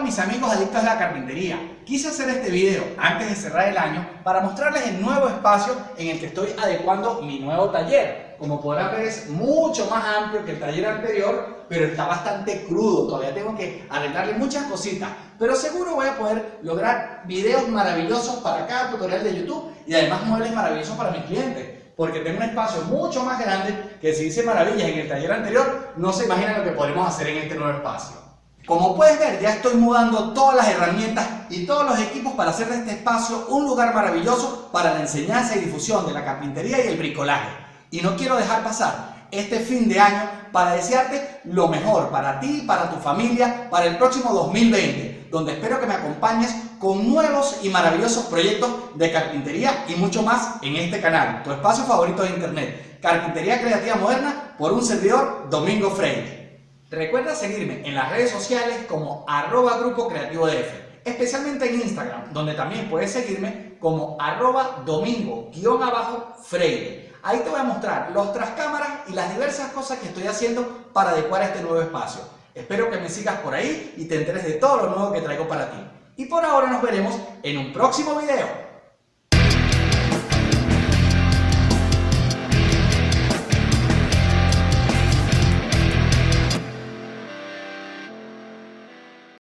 mis amigos adictos a la carpintería. Quise hacer este video antes de cerrar el año para mostrarles el nuevo espacio en el que estoy adecuando mi nuevo taller. Como podrán ver es mucho más amplio que el taller anterior, pero está bastante crudo. Todavía tengo que arreglarle muchas cositas. Pero seguro voy a poder lograr videos maravillosos para cada tutorial de YouTube y además muebles maravillosos para mis clientes porque tengo un espacio mucho más grande que si hice maravillas en el taller anterior, no se imaginan lo que podremos hacer en este nuevo espacio. Como puedes ver, ya estoy mudando todas las herramientas y todos los equipos para hacer de este espacio un lugar maravilloso para la enseñanza y difusión de la carpintería y el bricolaje. Y no quiero dejar pasar este fin de año para desearte lo mejor para ti, para tu familia, para el próximo 2020 donde espero que me acompañes con nuevos y maravillosos proyectos de carpintería y mucho más en este canal, tu espacio favorito de internet, Carpintería Creativa Moderna, por un servidor Domingo Freire. Recuerda seguirme en las redes sociales como arroba grupo creativo DF, especialmente en Instagram, donde también puedes seguirme como arroba domingo-freire. Ahí te voy a mostrar los tras cámaras y las diversas cosas que estoy haciendo para adecuar este nuevo espacio. Espero que me sigas por ahí y te enteres de todo lo nuevo que traigo para ti. Y por ahora nos veremos en un próximo video.